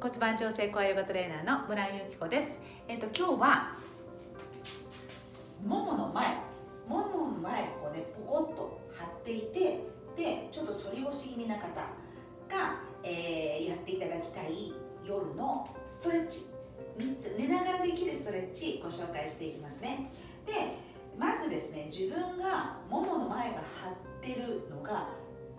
骨盤調整コアヨガトレーナーの村井由紀子です。えっ、と今日はももの前ももの前こうねポコッと張っていてでちょっと反り腰気味な方が、えー、やっていただきたい夜のストレッチ。3つ寝ながらできるストレッチご紹介していきますね。でまずですね自分がももの前が張ってるのが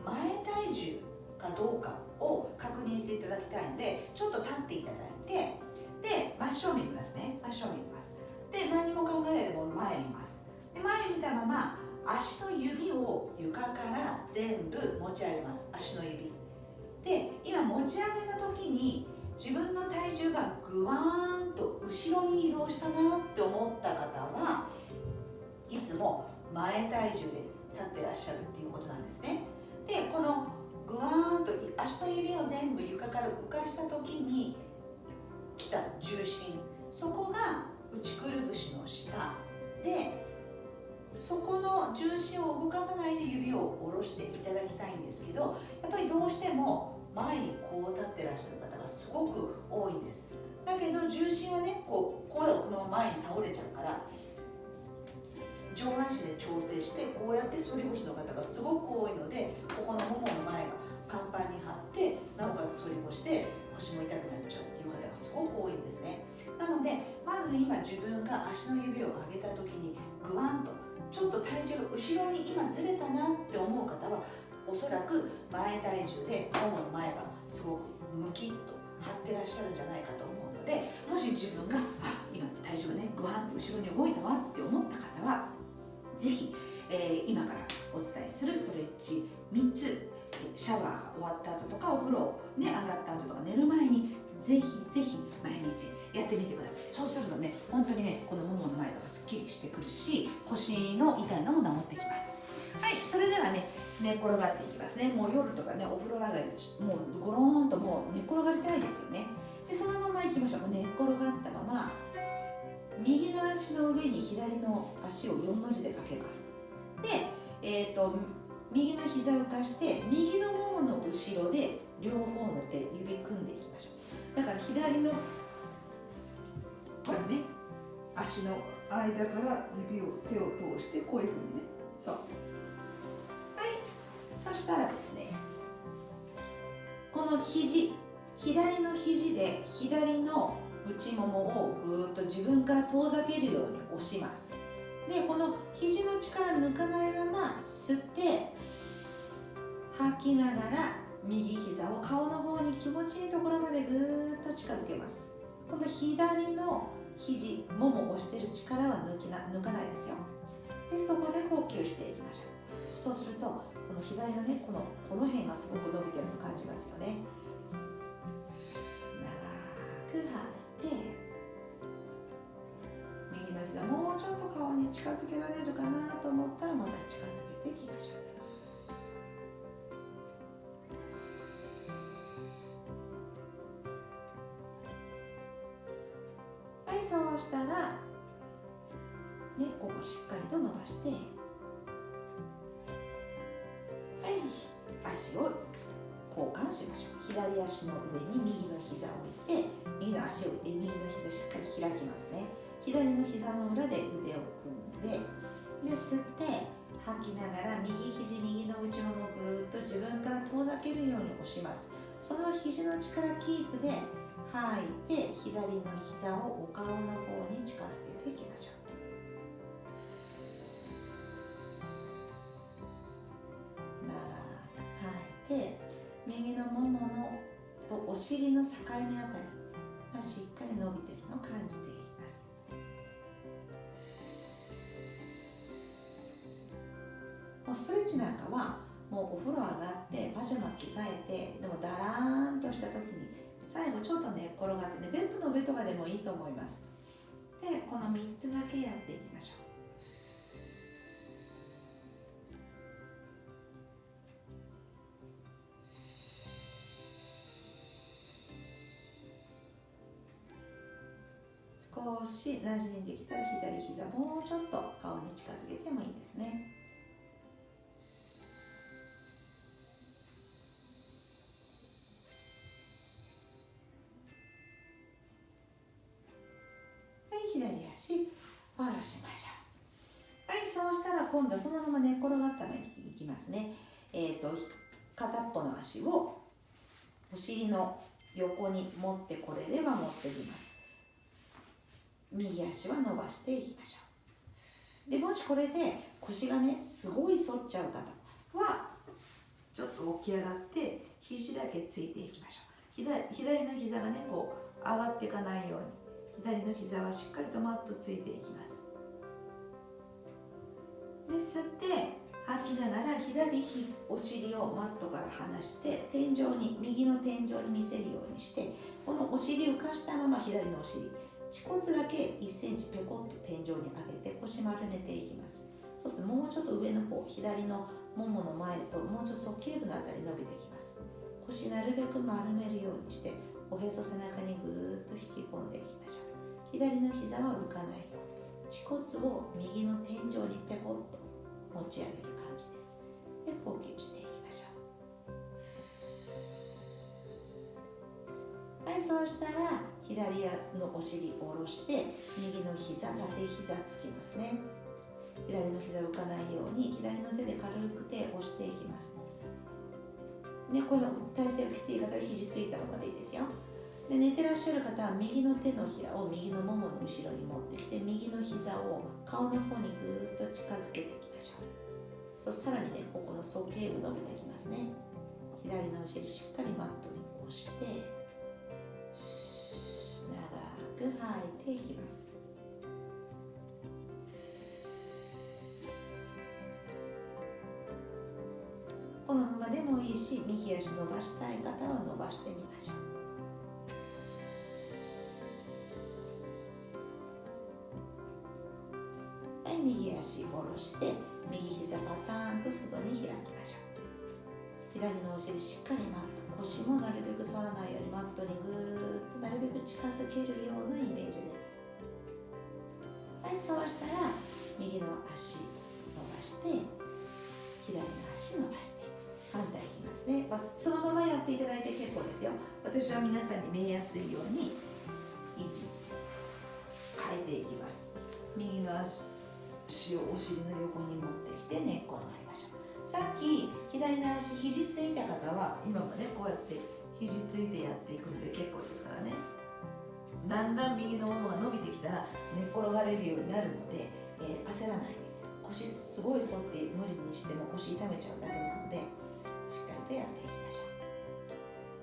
前体重かどうかを確認していただきたいのでちょっと立っていただいてで真正面見ますね。真正面見ます。で何も考えないでこの前見ます。で前見たまま足の指を床から全部持ち上げます。足の指。で今持ち上げた時に自分の体重がぐわーんと後ろに移動したなって思った方はいつも前体重で立ってらっしゃるっていうことなんですね。でこのぐわーんと足の指を全部床から浮かした時に来た重心。そこが内くるぶしの下。でそこの重心を動かさないで指を下ろしていただきたいんですけどやっぱりどうしても前にこう立ってらっしゃる方がすごく多いんです。だけど重心はねこうこうだとこの前に倒れちゃうから上半身で調整してこうやって反り腰の方がすごく多いのでここのももの前がパンパンに張ってなおかつ反り腰で腰も痛くなっちゃうっていう方がすごく多いんですね。なのでまず今自分が足の指を上げた時にグワンとちょっと体重が後ろに今ずれたなって思う方はおそらく前体重でももの前がすごくムキッと張ってらっしゃるんじゃないかと思うのでもし自分があ今体重がねグワンと後ろに動いたわって思った方はぜひ、えー、今からお伝えするストレッチ3つシャワー終わった後とかお風呂、ね、上がった後とか寝る前にぜひぜひ毎日やってみてください。そうするとね本当にねこのももの前とかすっきりしてくるし腰の痛いのも治ってきます。はいそれではね寝転がっていきますね。もう夜とかねお風呂上がりもうゴローンともう寝転がりたいですよね。でそのままいきましょう寝転がったまま右の足の上に左の足を4の字でかけます。で、えーと、右の膝を浮かして右のももの後ろで両方の手指組んでいきましょう。だから左のこれ？ね足の間から指を手を通してこういうふうにね。そう。はい。そしたらですねこの肘左の肘で左の内ももをぐーっと自分から遠ざけるように押します。でこの肘の力抜かないまま吸って吐きながら右膝を顔の方に気持ちいいところまでぐーっと近づけます。この左の肘もも押してる力は抜きな抜かないですよ。でそこで呼吸していきましょう。そうするとこの左のねこのこの辺がすごく伸びてるの感じますよね。近づけられるかなと思ったらまた近づけてい。きましょうはい。そうしたらねここしっかりと伸ばしてはい。足を交換しましょう左足の上に右の膝を置い。て右の足を置い。て右の膝しっかり開きますね左の膝の裏で腕を組んでで吸って吐きながら右肘右の内ももぐーっと自分から遠ざけるように押します。その肘の力キープで吐いて左の膝をお顔の方に近づけていきましょう。長く吐いて右のもものとお尻の境目あたりもうストレッチなんかはもうお風呂上がってパジャマ着替えてでもだらーんとした時に最後ちょっと寝、ね、転がってねベッドの上とかでもいいと思います。でこの3つだけやっていきましょう。少し馴染んできたら左膝もうちょっと顔に近づけてもいいですね。足下ろしましょう。はいそうしたら今度そのまま寝っ転がったままいきますね。えっ、ー、と片っぽの足をお尻の横に持ってこれれば持ってきます。右足は伸ばしていきましょう。でもしこれで腰がねすごい反っちゃう方はちょっと起き上がって肘だけついていきましょう。左左の膝がねこう上がっていかないように。左の膝はしっかりとマットついていきます。で吸って吐きながら左お尻をマットから離して天井に右の天井に見せるようにしてこのお尻浮かしたまま左のお尻恥骨だけ1センチペコッと天井に上げて腰丸めていきます。そうするともうちょっと上の方左のももの前ともうちょっと鼠径部のあたり伸びてきます。腰なるべく丸めるようにしておへそ背中にぐーっと引き込んでいきましょう。左の膝は浮かない。ように恥骨を右の天井にペコッと持ち上げる感じです。で呼吸していきましょう。はいそうしたら左のお尻を下ろして右の膝縦膝つきますね。左の膝浮かないように左の手で軽く手を押していきます。ね、この体勢がきつい方は肘ついたままでいいですよ。で寝てらっしゃる方は右の手のひらを右のももの後ろに持ってきて右の膝を顔の方にぐーっと近づけていきましょう。そしたらにねここの鼠径部伸びてきますね。左のお尻しっかりマットに押して長く吐いていきます。このままでもいいし右足伸ばしたい方は伸ばしてみましょう。して右膝パターンと外に開きましょう。左のお尻しっかりマット腰もなるべく反らないようにマットにぐーっとなるべく近づけるようなイメージです。はいそうしたら右の足伸ばして左の足伸ばして反対いきますね、ま、そのままやっていただいて結構ですよ。私は皆さんに見えやすいように位置変えていきます。右の足をお尻の横に持ってきて寝っ転がりましょうさっき左の足肘ついた方は今もねこうやって肘ついてやっていくので結構ですからね。だんだん右のももが伸びてきたら寝っ転がれるようになるので、えー、焦らない。で腰すごい反って無理にしても腰痛めちゃうだけなのでしっかりとやっていきましょう。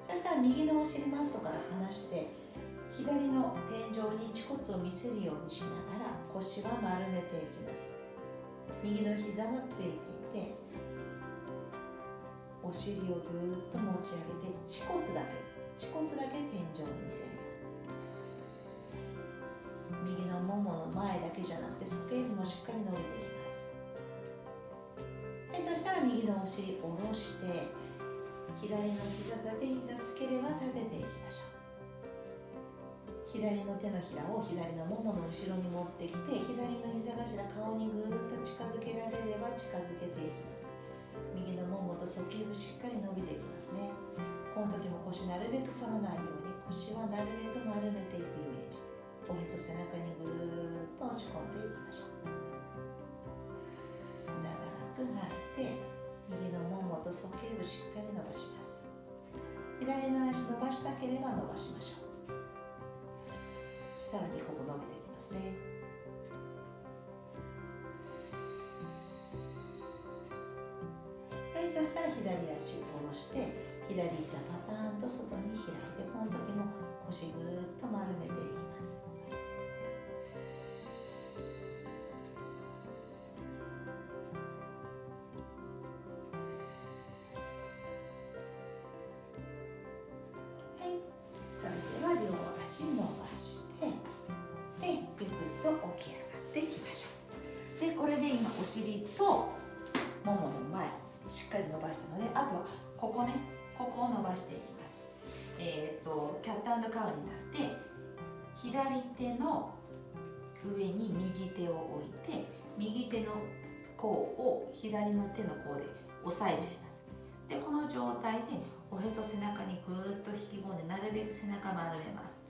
そしたら右のお尻マットから離して左の天井に恥骨を見せるようにしながら腰は丸めていきます。右の膝はついていてお尻をぐーっと持ち上げて恥骨だけ恥骨だけ天井に見せるように。右のももの前だけじゃなくて鼠径部もしっかり伸びていきます。はいそしたら右のお尻下ろして左の膝立て膝つければ立てていきましょう。左の手のひらを左のももの後ろに持ってきて左の膝頭顔にぐーっと近づけられれば近づけていきます。右のももと鼠径部しっかり伸びていきますね。この時も腰なるべく反らないように腰はなるべく丸めていくイメージ。おへそ背中にぐーっと押し込んでいきましょう。長く吐いて右のももと鼠径部しっかり伸ばします。左の足伸ばしたければ伸ばしましょう。さらにここ伸びてきますね。はいそしたら左足を下ろして左膝パターンと外に開いてこの時も腰ぐーっと丸めていきます。尻とももの前しっかり伸ばしたのであとはここねここを伸ばしていきます。えっ、ー、とキャットカウになって左手の上に右手を置いて右手の甲を左の手の甲で押さえちゃいます。でこの状態でおへそ背中にぐーっと引き込んでなるべく背中丸めます。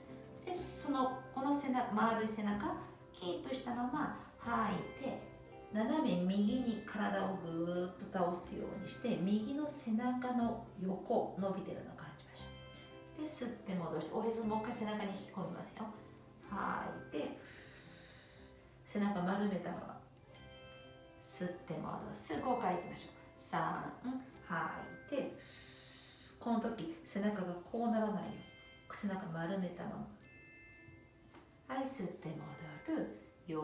でそのこの背中丸い背中キープしたまま吐いて斜め右に体をぐーっと倒すようにして右の背中の横伸びてるのを感じましょう。で吸って戻しておへそもう一回背中に引き込みますよ。吐いて背中丸めたまま吸って戻す。5回いきましょう。3吐いてこの時背中がこうならないように背中丸めたままはい吸って戻る。4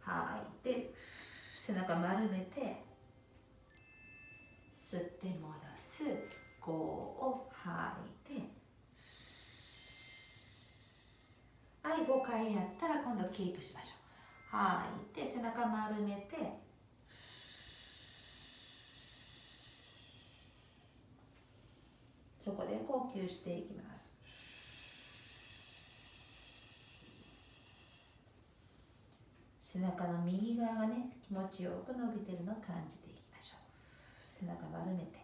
吐いて背中丸めて吸って戻す。5を吐いて。はい5回やったら今度キープしましょう。吐いて背中丸めて。そこで呼吸していきます。背中の右側がね気持ちよく伸びてるのを感じていきましょう。背中丸めて。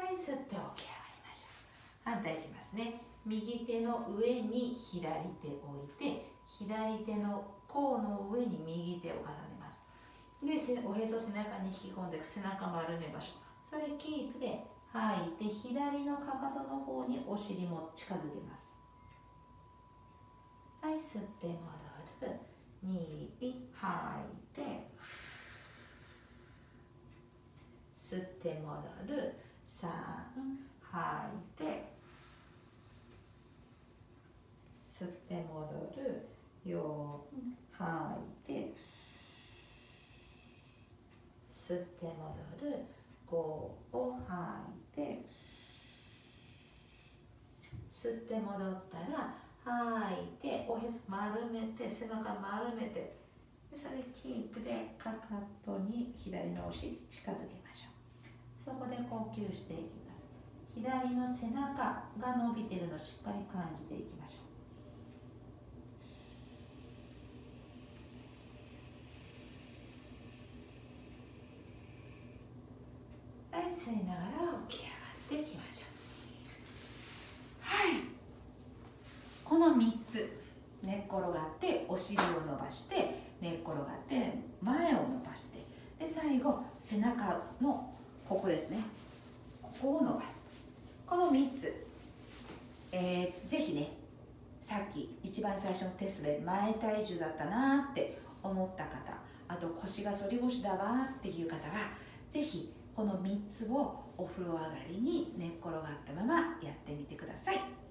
はい吸って起き上がりましょう。反対いきますね。右手の上に左手を置いて左手の甲の上に右手を重ねます。でおへそ背中に引き込んで背中丸めましょう。それキープで吐いて左のかかとの方にお尻も近づけます。はい吸って戻吐いて吸って戻る。3吐いて吸って戻る。4吐いて吸って戻る。5を吐いて吸って戻ったら吐い。ておへそ丸めて背中丸めてでそれキープでかかとに左のお尻近づけましょう。そこで呼吸していきます。左の背中が伸びてるのをしっかり感じていきましょう。はい吸いながら起き上がっていきましょうはいこの3つ寝っ転がってお尻を伸ばして寝っ転がって前を伸ばしてで最後背中のここですねここを伸ばすこの3つ、えー、ぜひねさっき一番最初のテストで前体重だったなって思った方あと腰が反り腰だわっていう方はぜひこの3つをお風呂上がりに寝っ転がったままやってみてください。